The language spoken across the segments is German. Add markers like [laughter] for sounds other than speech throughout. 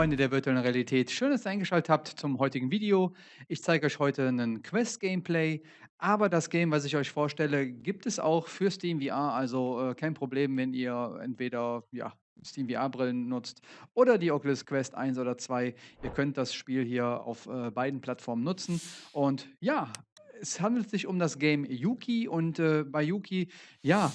Freunde der virtuellen Realität, schön, dass ihr eingeschaltet habt zum heutigen Video. Ich zeige euch heute einen Quest-Gameplay, aber das Game, was ich euch vorstelle, gibt es auch für Steam VR, also äh, kein Problem, wenn ihr entweder ja, Steam VR-Brillen nutzt oder die Oculus Quest 1 oder 2. Ihr könnt das Spiel hier auf äh, beiden Plattformen nutzen und ja, es handelt sich um das Game Yuki und äh, bei Yuki, ja,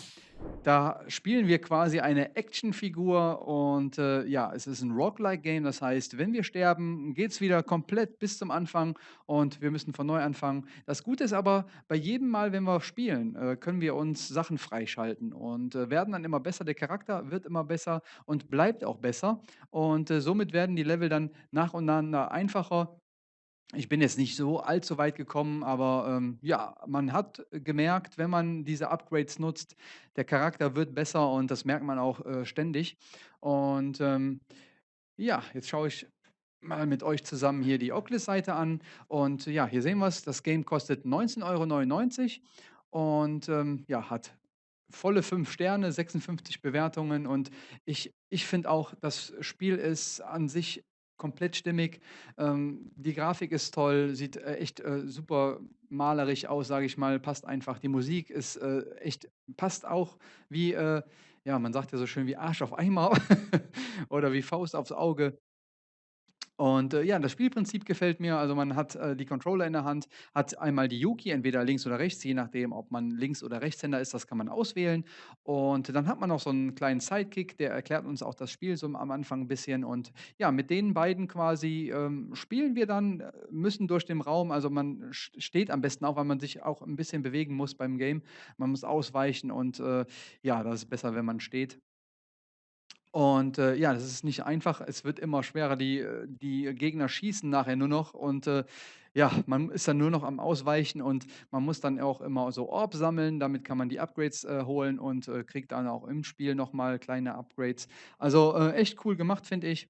da spielen wir quasi eine Actionfigur und äh, ja, es ist ein Roguelike-Game. Das heißt, wenn wir sterben, geht es wieder komplett bis zum Anfang und wir müssen von neu anfangen. Das Gute ist aber, bei jedem Mal, wenn wir spielen, äh, können wir uns Sachen freischalten und äh, werden dann immer besser. Der Charakter wird immer besser und bleibt auch besser. Und äh, somit werden die Level dann nach und nach einfacher ich bin jetzt nicht so allzu weit gekommen, aber, ähm, ja, man hat gemerkt, wenn man diese Upgrades nutzt, der Charakter wird besser und das merkt man auch, äh, ständig. Und, ähm, ja, jetzt schaue ich mal mit euch zusammen hier die Oculus-Seite an. Und ja, hier sehen wir's, das Game kostet 19,99 € und, ähm, ja, hat volle 5 Sterne, 56 Bewertungen. Und ich ich finde auch, das Spiel ist an sich komplett stimmig. Ähm, die Grafik ist toll, sieht, äh, echt, äh, super malerisch aus, sage ich mal, passt einfach. Die Musik ist, äh, echt passt auch wie, äh ja, man sagt ja so schön wie Arsch auf Eimer [laughs] oder wie Faust aufs Auge. Und, äh, ja, das Spielprinzip gefällt mir. Also, man hat, äh, die Controller in der Hand, hat einmal die Yuki, entweder links oder rechts, je nachdem, ob man Links oder Rechtshänder ist, das kann man auswählen. Und dann hat man noch so einen kleinen Sidekick, der erklärt uns auch das Spiel so am Anfang ein bisschen. Und ja, mit den beiden quasi, ähm, spielen wir dann, äh, müssen durch den Raum also, man st steht am besten auch, weil man sich auch ein bisschen bewegen muss beim Game. Man muss ausweichen und, äh, ja, das ist besser, wenn man steht. Und, äh, ja, das ist nicht einfach. Es wird immer schwerer. Die äh, die Gegner schießen nachher nur noch und, äh, ja, man ist dann nur noch am Ausweichen und man muss dann auch immer so Orbs sammeln. Damit kann man die Upgrades, äh, holen und, äh, kriegt dann auch im Spiel noch mal kleine Upgrades. Also, äh, echt cool gemacht, finde ich.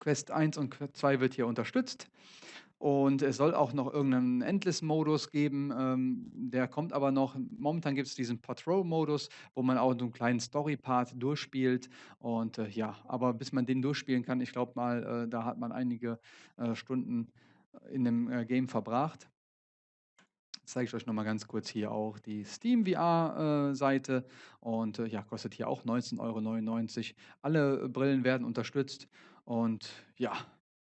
Quest 1 und Quest 2 wird hier unterstützt. Und es soll auch noch irgendeinen Endless-Modus geben, ähm, der kommt aber noch. Momentan gibt es diesen Patrol-Modus, wo man auch so einen kleinen Story-Part durchspielt und, äh, ja, aber bis man den durchspielen kann, ich glaube mal, äh, da hat man einige, äh, Stunden in dem, äh, Game verbracht. Zeige ich euch noch mal ganz kurz hier auch die Steam VR, äh, und, äh, ja, kostet hier auch 19,99 €. Alle Brillen werden unterstützt und ja,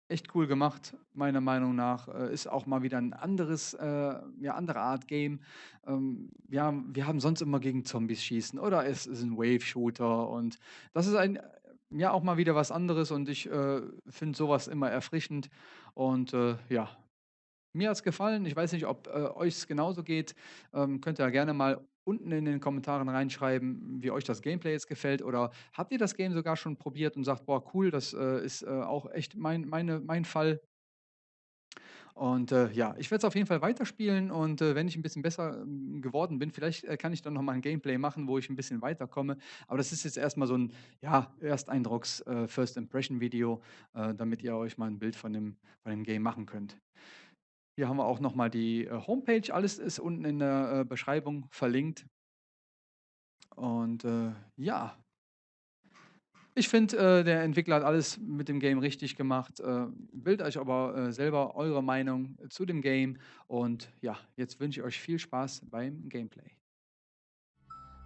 echt cool gemacht, meiner Meinung nach. Äh, ist auch mal wieder ein anderes, äh, ja, andere Art Game. Ähm, ja, wir haben sonst immer gegen Zombies schießen oder es ist ein Wave-Shooter und das ist ein ja, auch mal wieder was anderes und ich, äh, finde sowas immer erfrischend und, äh, ja, mir hat's gefallen. Ich weiß nicht, ob, äh, euch's genauso geht. Ähm, könnt ihr ja gerne mal unten in den Kommentaren reinschreiben, wie euch das Gameplay jetzt gefällt oder habt ihr das Game sogar schon probiert und sagt: „Boah, cool, das, äh, ist, äh, auch echt mein meine mein Fall.“ Und, äh, ja, ich werde es auf jeden Fall weiterspielen und, äh, wenn ich ein bisschen besser, hm, geworden bin, vielleicht, äh, kann ich dann noch mal 'n Gameplay machen, wo ich ein bisschen weiterkomme. Aber das ist jetzt erst mal so ein ja, Ersteindrucks äh, äh, damit ihr euch mal ein Bild von dem von dem Game machen könnt. Hier haben wir auch noch mal die, äh, Homepage. Alles ist unten in der, äh, Beschreibung verlinkt. Und, äh, ja, ich finde, äh, der Entwickler hat alles mit dem Game richtig gemacht. Äh, bildet euch aber, äh, selber eure Meinung zu dem Game und ja, jetzt wünsche ich euch viel Spaß beim Gameplay.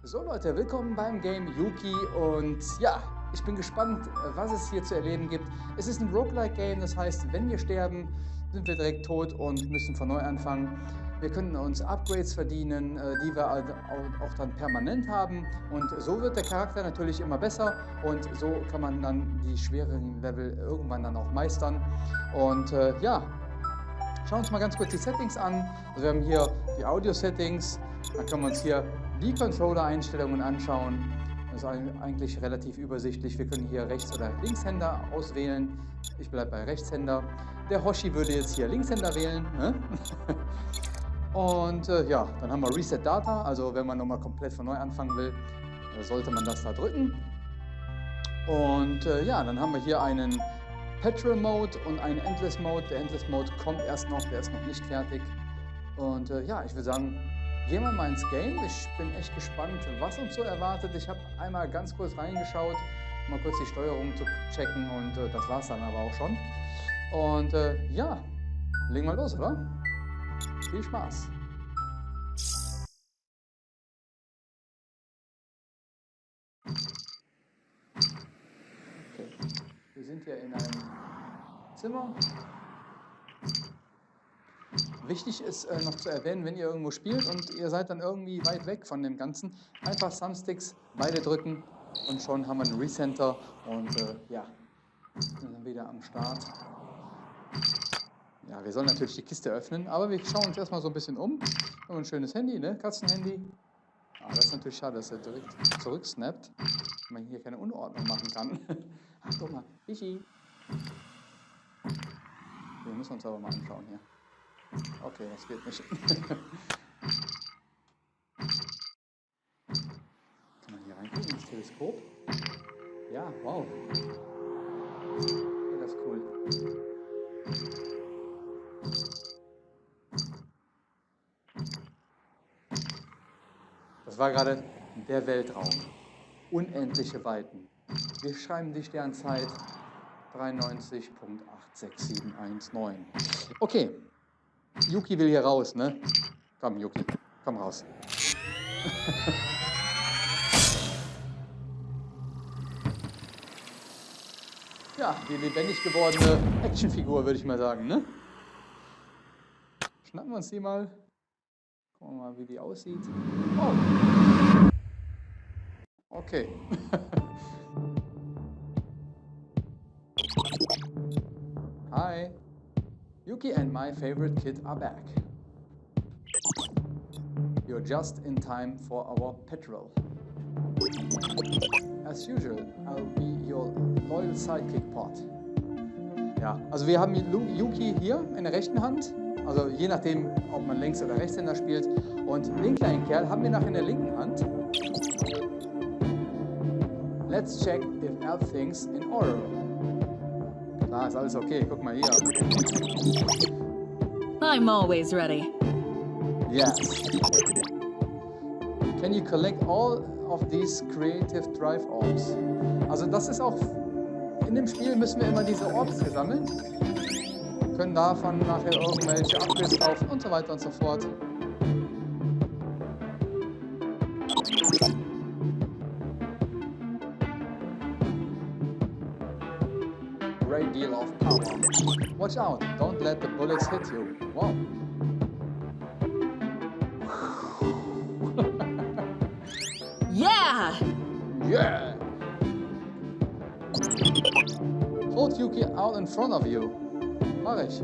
So Leute, willkommen beim Game Yuki und ja, ich bin gespannt, was es hier zu erleben gibt. Es ist ein Roguelike-Game, das heißt, wenn wir sterben, sind wir direkt tot und müssen von neu anfangen. Wir können uns Upgrades verdienen, äh, die wir auch dann permanent haben und so wird der Charakter natürlich immer besser und so kann man dann die schwereren Level irgendwann dann auch meistern. Und äh, ja, schauen wir uns mal ganz kurz die Settings an. Also wir haben hier die Audio-Settings, dann können wir uns hier die Controller-Einstellungen anschauen. Das ist eigentlich relativ übersichtlich. Wir können hier Rechts- oder Linkshänder auswählen. Ich bleibe bei Rechtshänder. Der Hoshi würde jetzt hier Linkshänder wählen. Ne? [laughs] Und äh, ja, dann haben wir Reset Data. Also wenn man nochmal komplett von neu anfangen will, äh, sollte man das da drücken. Und äh, ja, dann haben wir hier einen Petrol Mode und einen Endless Mode. Der Endless Mode kommt erst noch, der ist noch nicht fertig. Und äh, ja, ich würde sagen, gehen wir mal ins Game. Ich bin echt gespannt, was uns so erwartet. Ich habe einmal ganz kurz reingeschaut. mal kurz die Steuerung zu checken und äh, das war's dann aber auch schon. Und äh, ja, legen wir los, oder? Viel Spaß. Okay. Wir sind hier in einem Zimmer. Wichtig ist äh, noch zu erwähnen, wenn ihr irgendwo spielt und ihr seid dann irgendwie weit weg von dem Ganzen, einfach Thumbsticks beide drücken und schon haben wir einen Recenter und äh, ja, sind dann wieder am Start. Ja, wir sollen natürlich die Kiste öffnen, aber wir schauen uns erstmal so ein bisschen um. Wir haben ein schönes Handy, ne? Katzenhandy. Ah, das ist natürlich schade, dass er direkt zurücksnappt, wenn man hier keine Unordnung machen kann. [laughs] Ach, guck mal, Ichi. Wir müssen uns aber mal anschauen hier. Okay, das geht nicht. [laughs] Kann man hier reingucken ins Teleskop? Ja, wow. Ja, das ist cool. Das war gerade der Weltraum. Unendliche Weiten. Wir schreiben die Sternzeit 93.86719. Okay, Yuki will hier raus, ne? Komm, Yuki, komm raus. [laughs] ja, die lebendig gewordene Actionfigur, würde ich mal sagen, ne? Schnappen wir uns die mal. Gucken wir mal, wie die aussieht. Oh. Okay. [laughs] Yuki and my favorite kid are back. You're just in time for our petrol. As usual, I'll be your loyal sidekick pot. Ja, also wir haben Yuki hier in der rechten Hand, also je nachdem, ob man Links- oder Rechtshänder spielt. Und den kleinen Kerl haben wir nachher in der linken Hand. Let's check if everything's in order. Ah, ist alles okay. Guck mal hier. I'm always ready. Yes. Can you collect all of these creative drive orbs? Also das ist auch in dem Spiel müssen wir immer diese Orbs sammeln. Können davon nachher irgendwelche Upgrades kaufen und so weiter und so fort. Watch out, don't let the bullets hit you. Wow. [laughs] Yeah! Yeah! Hold Yuki out in front of you. Mach ich.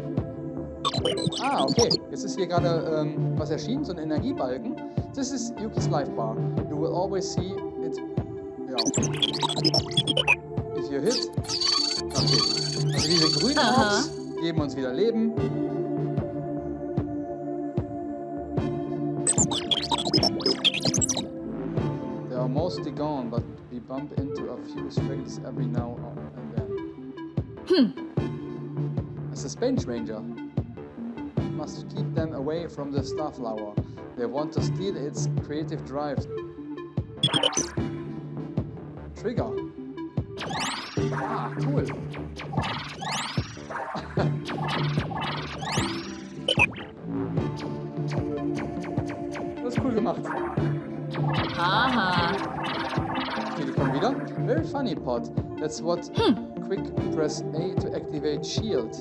Ah, okay. Jetzt ist hier gerade ähm, was erschienen, so ein Energiebalken. This is Yuki's life bar. You will always see it. Ja. If you hit. Okay. Also diese grünen Aha. Geben uns wieder Leben. They are mostly gone, but we bump into a few stragglers every now and then. A suspense ranger. Must keep them away from the Starflower. They want to steal its creative drive. Trigger. Ah, cool. Gemacht. Haha. Okay, die kommen wieder. Very funny, Pod. That's what quick press A to activate shield.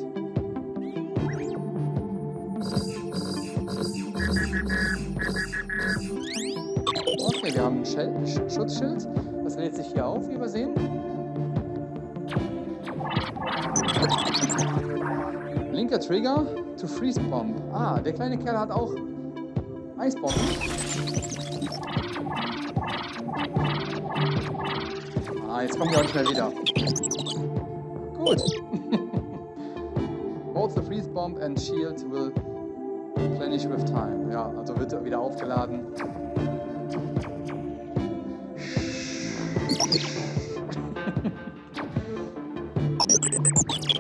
Okay, wir haben ein Sch Schutzschild. Das lädt sich hier auf, wie wir sehen. Linker Trigger to Freeze Bomb. Ah, der kleine Kerl hat auch Eisbomben. Ah, jetzt kommen die auch nicht mehr wieder. Gut. [laughs] Both the freeze bomb and shield will replenish with time. Ja, also wird er wieder aufgeladen.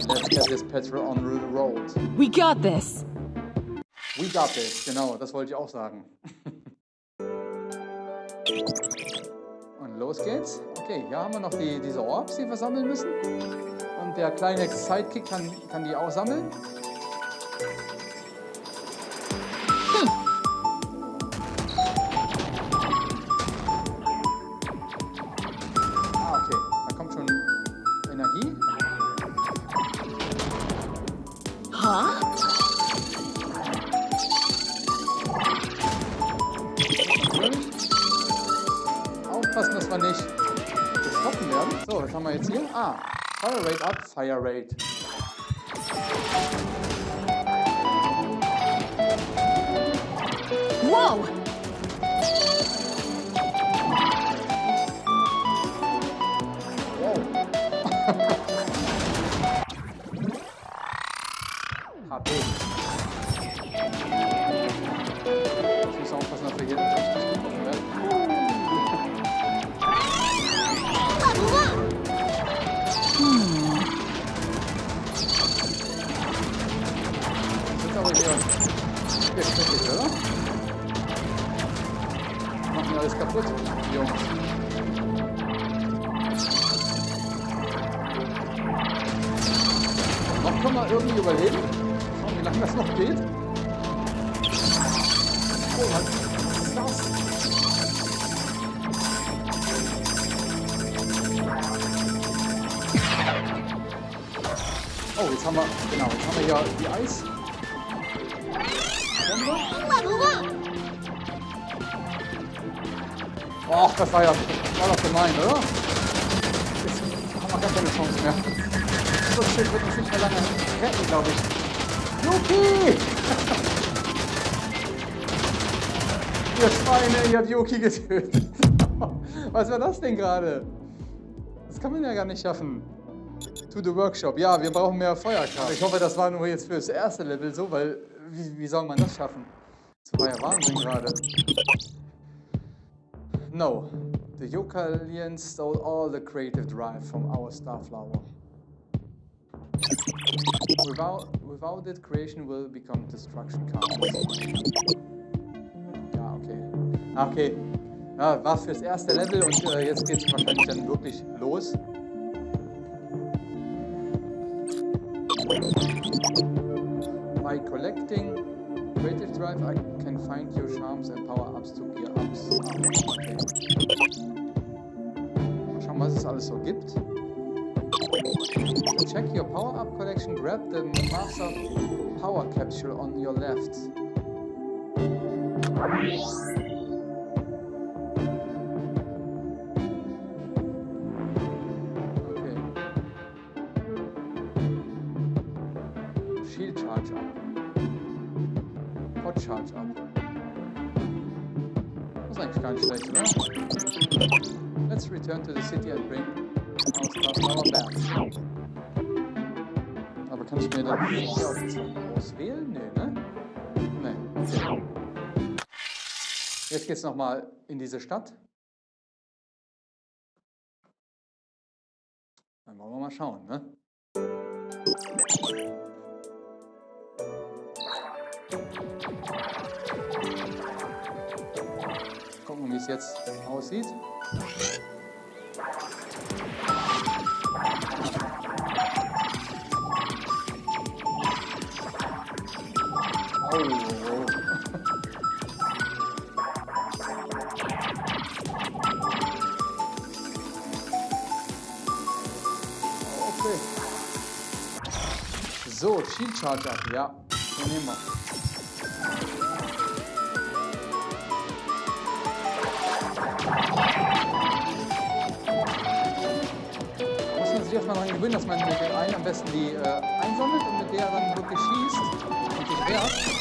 Let's get this petrol on the road. We got this. We got this, genau, das wollte ich auch sagen. Und los geht's. Okay, hier haben wir noch die, diese Orbs, die wir sammeln müssen. Und der kleine Sidekick kann, kann die auch sammeln. Up, Fire Rate. Whoa! Wow. HP. Jetzt ihr Schweine, ihr habt Yuki getötet. [laughs] Was war das denn gerade? Das kann man ja gar nicht schaffen. To the Workshop. Ja, wir brauchen mehr Feuerkraft. Ich hoffe, das war nur jetzt für das erste Level so, weil wie, wie soll man das schaffen? Das war ja Wahnsinn gerade. No. The Yokalians stole all the creative drive from our Starflower. Without, without it, creation will become destruction counts. Okay. Ja, war fürs erste Level und äh, jetzt geht's wahrscheinlich dann wirklich los. By collecting creative drive, I can find your charms and power-ups to gear ups. Mal schauen, was es alles so gibt. Check your power-up collection, grab the Master Power Capsule on your left. Charge up. Hot charge up. Das ist eigentlich gar nicht schlecht, oder? Let's return to the city and bring our Star back. Aber kann ich mir dann hier auswählen? Nee, ne? Nee. Okay. Jetzt geht's nochmal in diese Stadt. Dann wollen wir mal schauen, ne? Gucken, wie es jetzt aussieht. Oh. So, Shield Charger, ja, den nehmen wir. Muss man sich erstmal daran gewöhnen, dass man mit dem einen am besten die äh, einsammelt und mit der dann wirklich schießt und sich wehrt.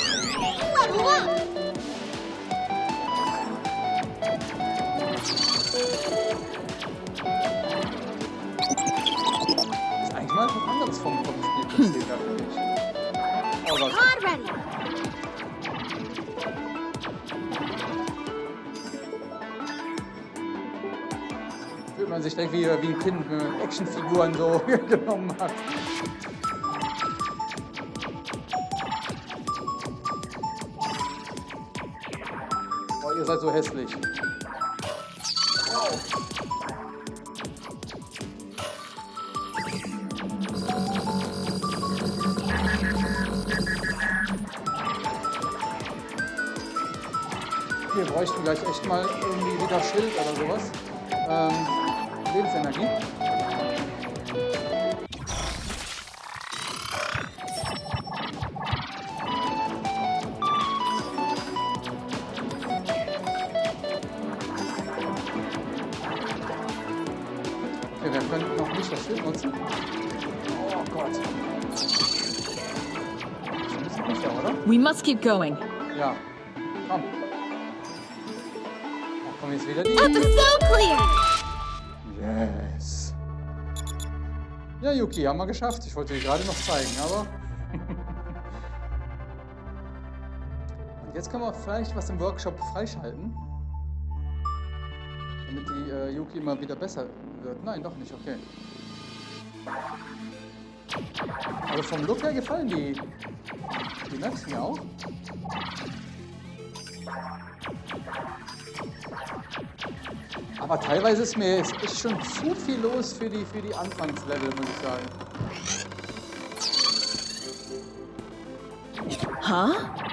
ist eigentlich mal was anderes vom, vom Spielprinzip her, finde ich. Oh Gott. Man sich direkt wie, wie ein Kind, man Actionfiguren so [laughs] genommen hat. Oh, ihr seid so hässlich. Wir bräuchten gleich echt mal irgendwie wieder Schild oder sowas. Ähm, Okay, wir können noch nicht das Schild nutzen. Oh Gott. Das ist ein oder? We must keep going. Ja. Komm. Ach, komm jetzt wieder die. Episode clear! Ja, Yuki, haben wir geschafft. Ich wollte dir gerade noch zeigen, aber. [laughs] Und jetzt können wir vielleicht was im Workshop freischalten. Damit die äh, Yuki immer wieder besser wird. Nein, doch nicht, okay. Aber vom Look her gefallen die, die Maps mir auch. Aber teilweise ist mir ist, ist schon zu viel los für die, für die Anfangslevel, muss ich sagen. Huh?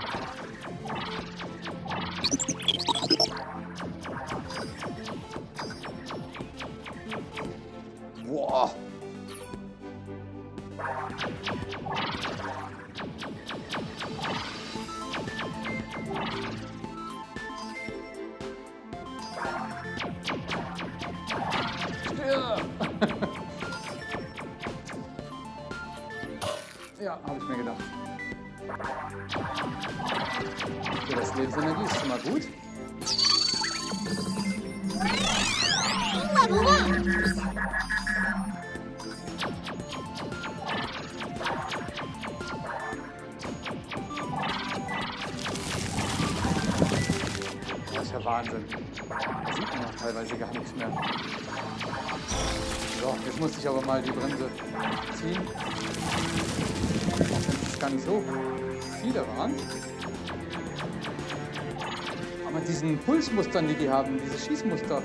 Aber diesen Pulsmustern, die die haben, diese Schießmuster,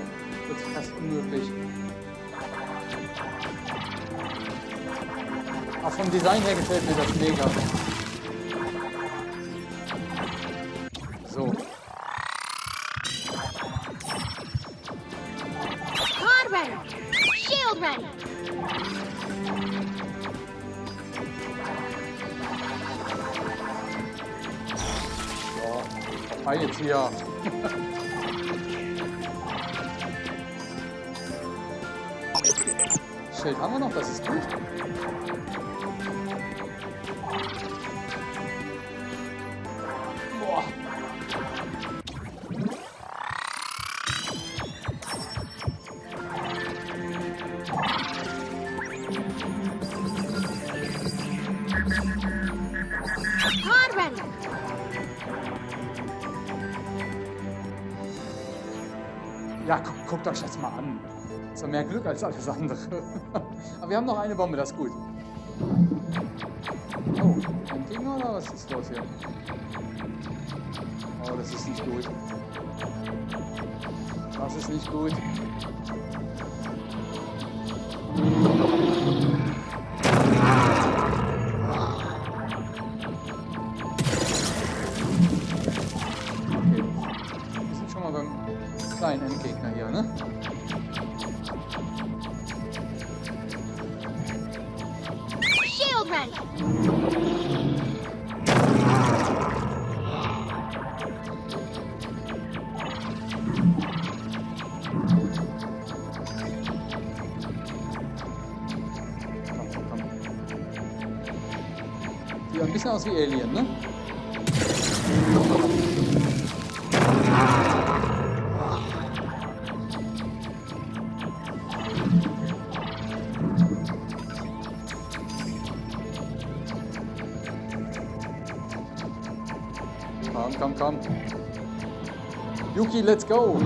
wird fast unmöglich. Auch vom Design her gefällt mir das mega. So, guckt euch das mal an. Ist doch mehr Glück als alles andere. [laughs] Aber wir haben noch eine Bombe, das ist gut. Oh, ein Gegner oder was ist los hier? Oh, das ist nicht gut. Das ist nicht gut. Komm, komm, komm. Yuki, let's go!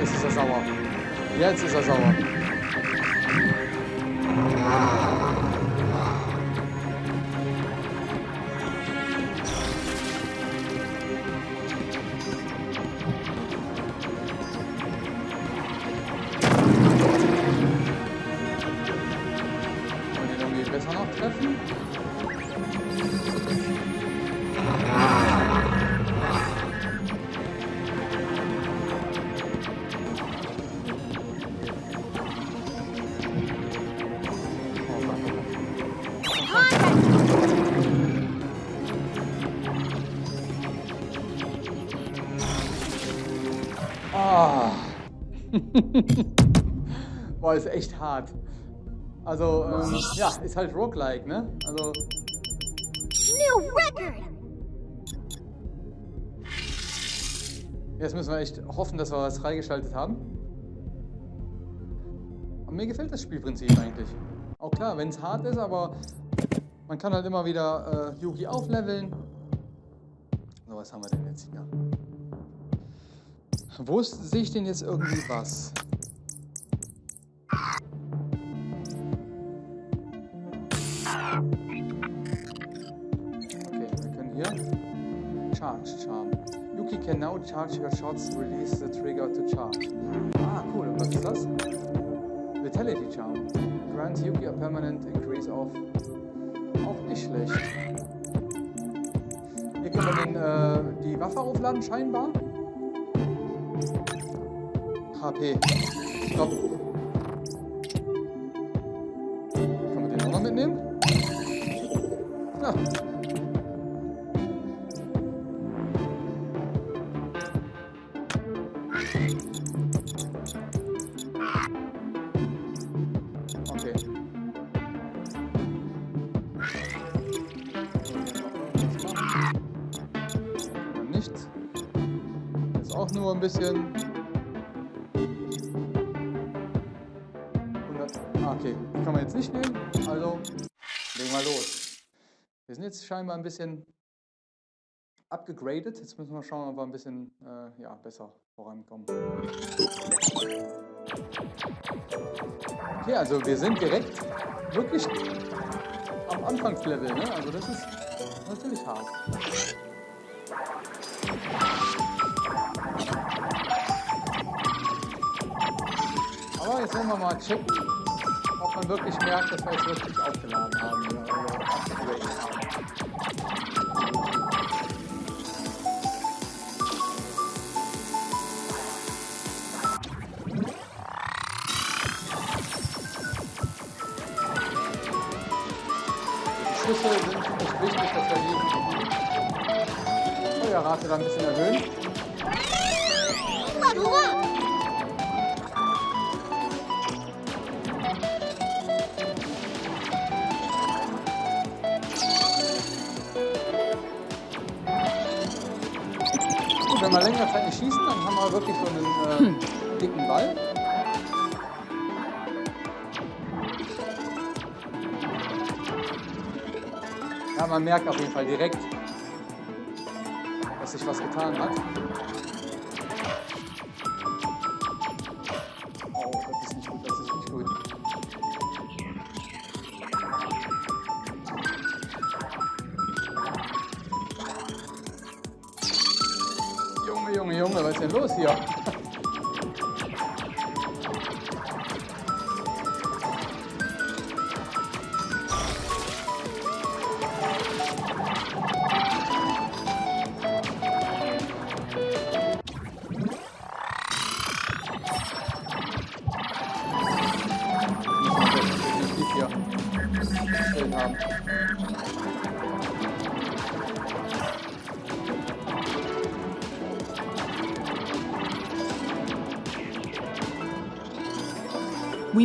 Jetzt ist er sauer. Jetzt ist er sauer. [laughs] Boah, ist echt hart. Also, ähm, ja, ist halt roguelike, ne? Also, New record. jetzt müssen wir echt hoffen, dass wir was freigeschaltet haben. Und mir gefällt das Spielprinzip eigentlich. Auch klar, wenn es hart ist, aber man kann halt immer wieder äh, Yugi aufleveln. So, was haben wir denn jetzt hier? Wo sehe ich denn jetzt irgendwie was? Okay, wir können hier Charge Charm. Yuki can now charge her shots, release the trigger to charge. Ah, cool. Und was ist das? Vitality Charm. Grants Yuki a permanent increase of. Auch nicht schlecht. Hier können wir den, äh, die Waffe aufladen, scheinbar. HP. Ich glaube. Können wir den auch noch mitnehmen? Ja. Okay. Nur ein bisschen. 100. Ah, okay. Kann man jetzt nicht nehmen. Also legen wir los. Wir sind jetzt scheinbar ein bisschen abgegradet. Jetzt müssen wir schauen, ob wir ein bisschen äh, ja, besser vorankommen. Okay, also wir sind direkt wirklich am Anfangslevel, ne? Also das ist natürlich hart. Wollen wir mal checken, ob man wirklich merkt, dass wir jetzt wirklich aufgeladen haben. Die Schüsse sind echt wichtig, dass wir die Feuerrate dann ein bisschen erhöhen. Wenn wir längere Zeit nicht schießen, dann haben wir wirklich so einen äh, dicken Ball. Ja, man merkt auf jeden Fall direkt, dass sich was getan hat.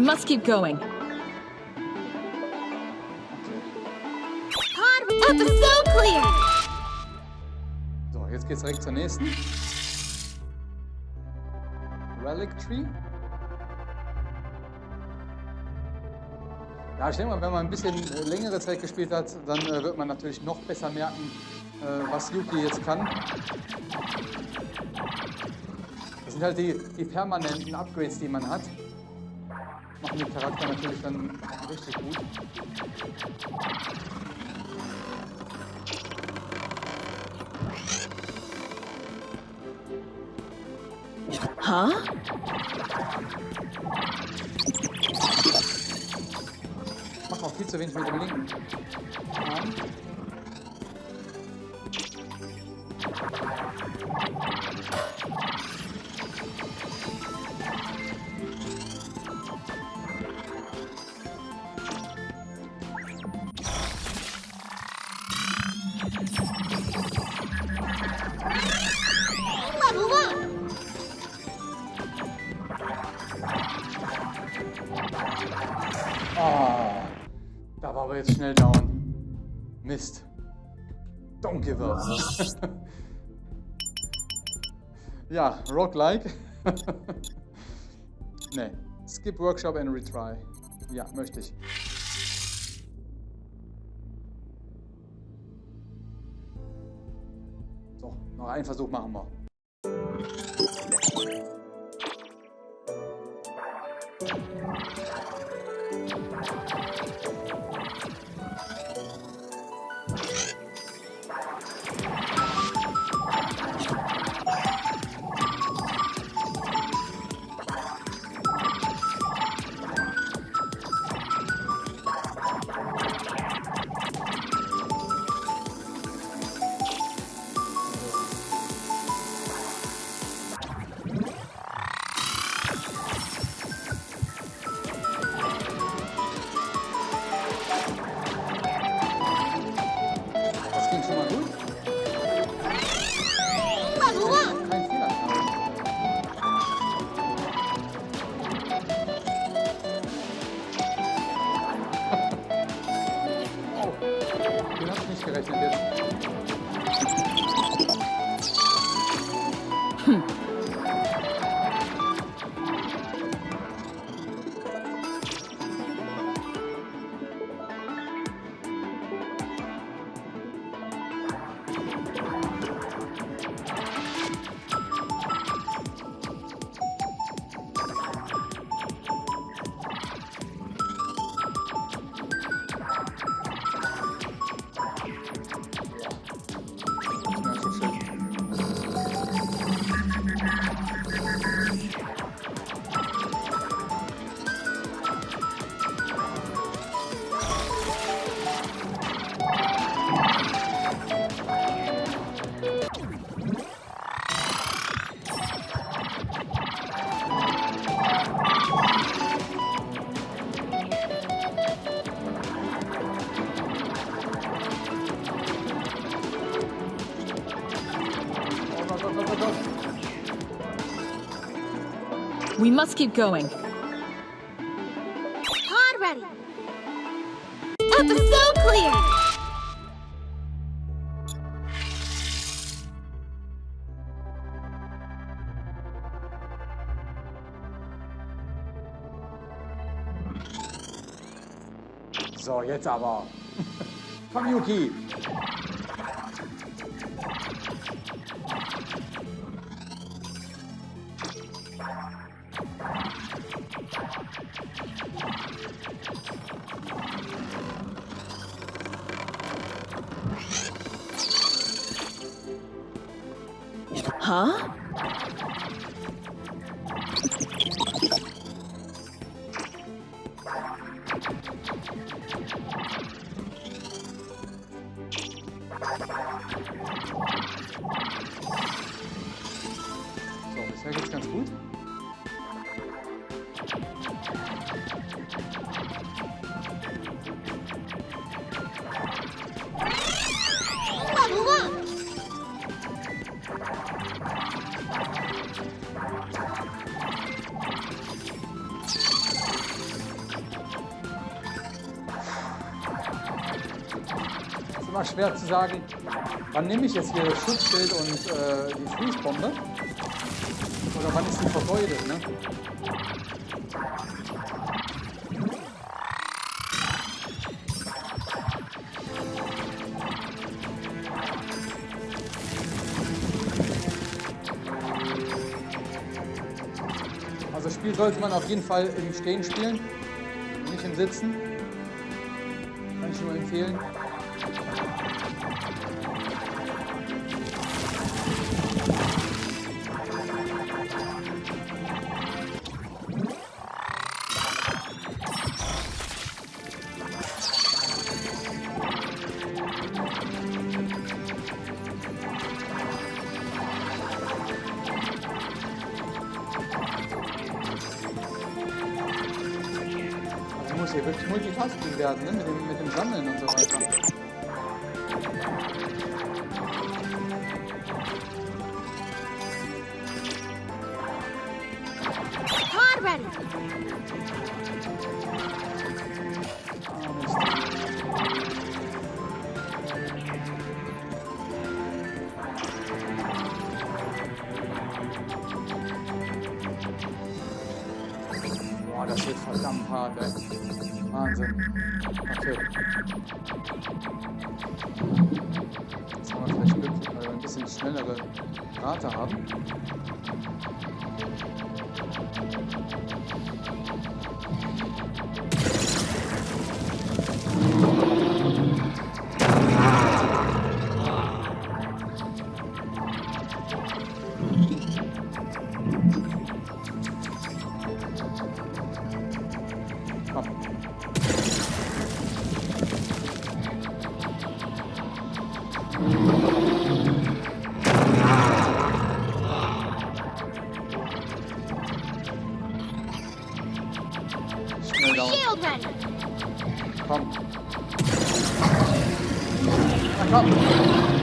Must keep going. Pod episode clear. So, jetzt geht's direkt zur nächsten. Relic Tree. Ja, ich denke mal, wenn man ein bisschen äh, längere Zeit gespielt hat, dann äh, wird man natürlich noch besser merken, äh, was Yuki jetzt kann. Das sind halt die, die permanenten Upgrades, die man hat. Machen den Charakter natürlich dann richtig gut. Huh? Macht auch viel zu wenig mit dem linken Arm. Don't give up. ja, roguelike. [laughs] nee. Skip Workshop and retry. Ja, möchte ich. So, noch einen Versuch machen wir. Must keep going. Pod ready! Episode clear! So, jetzt aber. Komm, Yuki. Immer schwer zu sagen, wann nehme ich jetzt hier das Schutzschild und äh, die Fließbombe? Oder wann ist die vergeudet, ne? Also das Spiel sollte man auf jeden Fall im Stehen spielen, nicht im Sitzen. Kann ich nur empfehlen. Pod ready. Ah. Boah, das wird verdammt hart, ey. Wahnsinn. Okay. Jetzt haben wir vielleicht Glück, weil wir ein bisschen schnellere Rate haben. Komm. Na komm.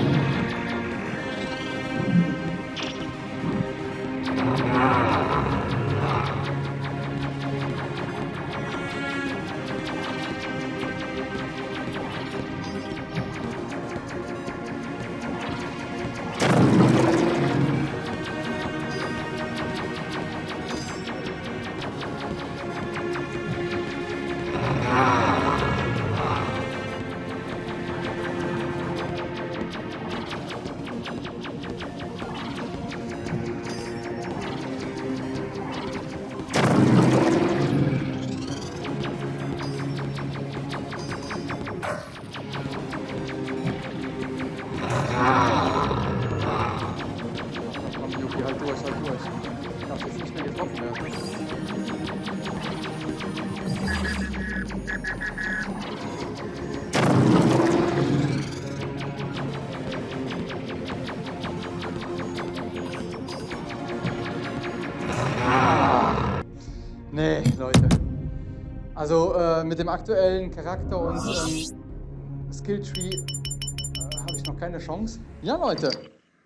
Also äh, mit dem aktuellen Charakter und ähm, Skilltree äh, habe ich noch keine Chance. Ja, Leute,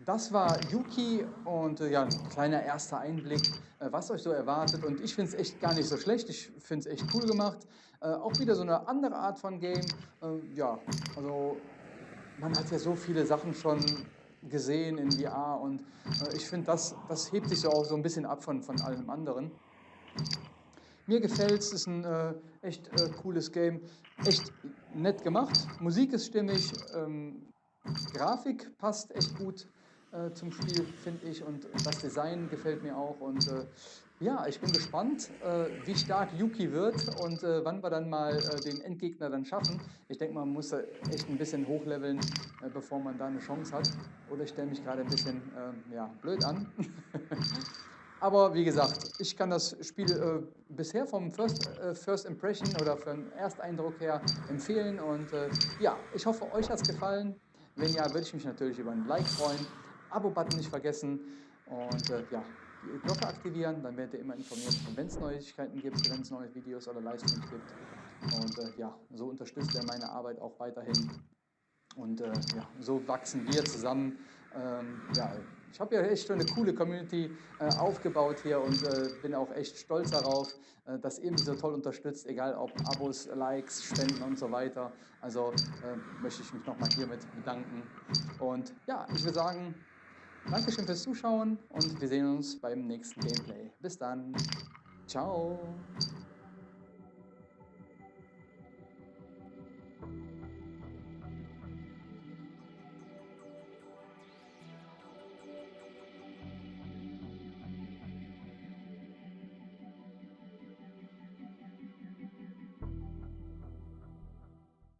das war Yuki und äh, ja, ein kleiner erster Einblick, äh, was euch so erwartet. Und ich finde es echt gar nicht so schlecht. Ich finde es echt cool gemacht. Äh, auch wieder so eine andere Art von Game. Äh, ja, also man hat ja so viele Sachen schon gesehen in VR und ich finde, das, das hebt sich so auch so ein bisschen ab von, von allem anderen. Mir gefällt es, ist ein äh, echt äh, cooles Game, echt nett gemacht. Musik ist stimmig, ähm, Grafik passt echt gut äh, zum Spiel, finde ich, und das Design gefällt mir auch. Und äh, ja, ich bin gespannt, äh, wie stark Yuki wird und äh, wann wir dann mal den Endgegner dann schaffen. Ich denke, man muss echt ein bisschen hochleveln, bevor man da eine Chance hat. Oder ich stelle mich gerade ein bisschen ähm, ja, blöd an. [laughs] Aber wie gesagt, ich kann das Spiel äh, bisher vom First, äh, First Impression oder vom Ersteindruck her empfehlen. Und äh, ja, ich hoffe, euch hat es gefallen. Wenn ja, würde ich mich natürlich über ein Like freuen. Abo-Button nicht vergessen. Und äh, ja, die Glocke aktivieren, dann werdet ihr immer informiert, wenn es Neuigkeiten gibt, wenn es neue Videos oder Livestreams gibt. Und äh, ja, so unterstützt ihr meine Arbeit auch weiterhin. Und äh, ja, so wachsen wir zusammen. Ähm, ja, ich habe ja echt schon eine coole Community äh, aufgebaut hier und äh, bin auch echt stolz darauf, äh, dass ihr mich so toll unterstützt, egal ob Abos, Likes, Spenden und so weiter. Also äh, möchte ich mich nochmal hiermit bedanken. Und ja, ich würde sagen, Dankeschön fürs Zuschauen und wir sehen uns beim nächsten Gameplay. Bis dann. Ciao.